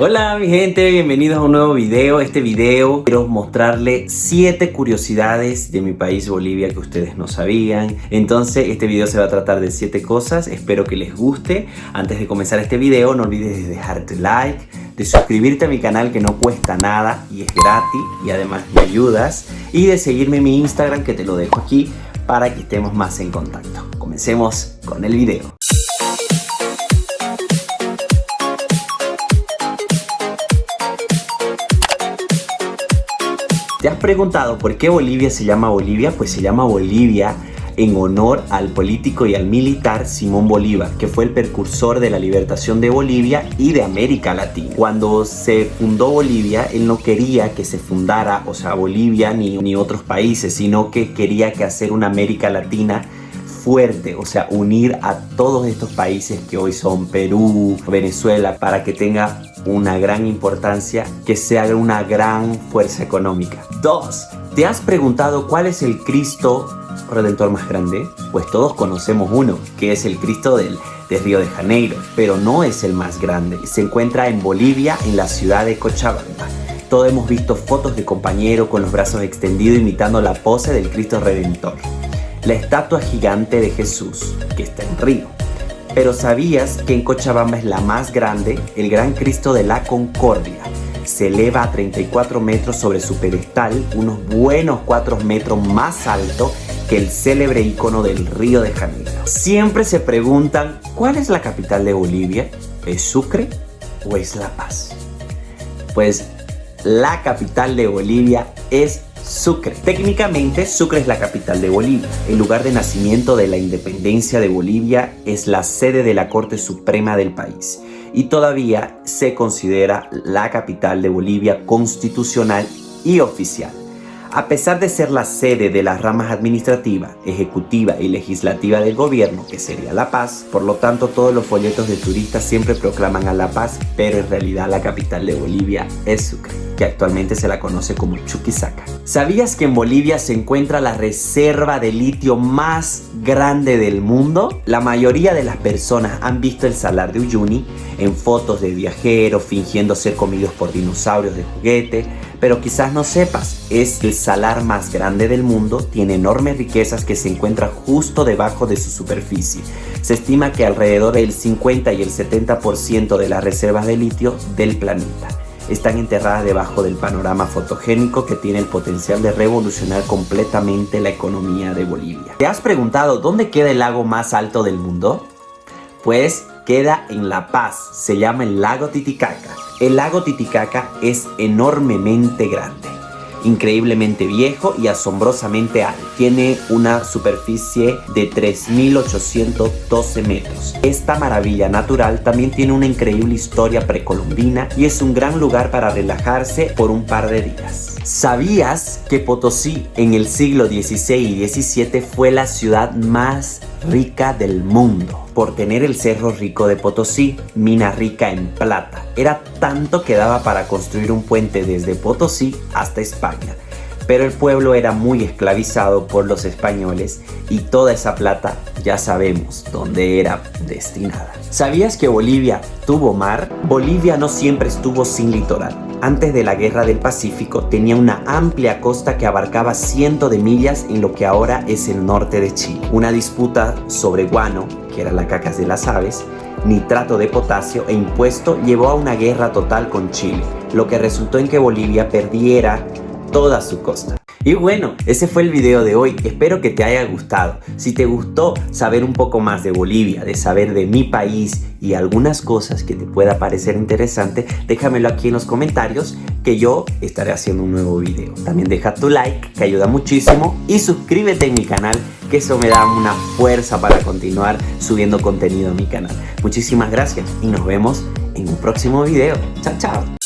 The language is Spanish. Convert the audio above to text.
Hola mi gente, bienvenidos a un nuevo video. Este video quiero mostrarle 7 curiosidades de mi país Bolivia que ustedes no sabían. Entonces este video se va a tratar de 7 cosas, espero que les guste. Antes de comenzar este video no olvides de like, de suscribirte a mi canal que no cuesta nada y es gratis y además me ayudas. Y de seguirme en mi Instagram que te lo dejo aquí para que estemos más en contacto. Comencemos con el video. Preguntado por qué Bolivia se llama Bolivia? Pues se llama Bolivia en honor al político y al militar Simón Bolívar, que fue el precursor de la libertación de Bolivia y de América Latina. Cuando se fundó Bolivia, él no quería que se fundara, o sea, Bolivia ni, ni otros países, sino que quería que hacer una América Latina fuerte, o sea, unir a todos estos países que hoy son Perú, Venezuela, para que tenga una gran importancia, que sea una gran fuerza económica. Dos, ¿te has preguntado cuál es el Cristo Redentor más grande? Pues todos conocemos uno, que es el Cristo del, de Río de Janeiro, pero no es el más grande. Se encuentra en Bolivia, en la ciudad de Cochabamba. Todos hemos visto fotos de compañero con los brazos extendidos imitando la pose del Cristo Redentor. La estatua gigante de Jesús, que está en Río. Pero ¿sabías que en Cochabamba es la más grande? El Gran Cristo de la Concordia. Se eleva a 34 metros sobre su pedestal, unos buenos 4 metros más alto que el célebre icono del Río de Janeiro. Siempre se preguntan, ¿cuál es la capital de Bolivia? ¿Es Sucre o es La Paz? Pues la capital de Bolivia es Sucre. Técnicamente, Sucre es la capital de Bolivia. El lugar de nacimiento de la independencia de Bolivia es la sede de la Corte Suprema del país y todavía se considera la capital de Bolivia constitucional y oficial. A pesar de ser la sede de las ramas administrativa, ejecutiva y legislativa del gobierno, que sería La Paz, por lo tanto todos los folletos de turistas siempre proclaman a La Paz, pero en realidad la capital de Bolivia es Sucre, que actualmente se la conoce como Chuquisaca. ¿Sabías que en Bolivia se encuentra la reserva de litio más grande del mundo? La mayoría de las personas han visto el salar de Uyuni en fotos de viajeros fingiendo ser comidos por dinosaurios de juguete, pero quizás no sepas, es el salar más grande del mundo, tiene enormes riquezas que se encuentran justo debajo de su superficie. Se estima que alrededor del 50 y el 70% de las reservas de litio del planeta están enterradas debajo del panorama fotogénico que tiene el potencial de revolucionar completamente la economía de Bolivia. ¿Te has preguntado dónde queda el lago más alto del mundo? Pues queda en La Paz, se llama el lago Titicaca. El lago Titicaca es enormemente grande, increíblemente viejo y asombrosamente alto. Tiene una superficie de 3.812 metros. Esta maravilla natural también tiene una increíble historia precolombina y es un gran lugar para relajarse por un par de días. ¿Sabías que Potosí en el siglo XVI y XVII fue la ciudad más rica del mundo? Por tener el cerro rico de Potosí, mina rica en plata. Era tanto que daba para construir un puente desde Potosí hasta España. Pero el pueblo era muy esclavizado por los españoles y toda esa plata ya sabemos dónde era destinada. ¿Sabías que Bolivia tuvo mar? Bolivia no siempre estuvo sin litoral antes de la Guerra del Pacífico tenía una amplia costa que abarcaba cientos de millas en lo que ahora es el norte de Chile. Una disputa sobre guano, que era la cacas de las aves, nitrato de potasio e impuesto llevó a una guerra total con Chile, lo que resultó en que Bolivia perdiera toda su costa. Y bueno, ese fue el video de hoy, espero que te haya gustado. Si te gustó saber un poco más de Bolivia, de saber de mi país y algunas cosas que te pueda parecer interesante, déjamelo aquí en los comentarios que yo estaré haciendo un nuevo video. También deja tu like, que ayuda muchísimo, y suscríbete en mi canal, que eso me da una fuerza para continuar subiendo contenido a mi canal. Muchísimas gracias y nos vemos en un próximo video. Chao, chao.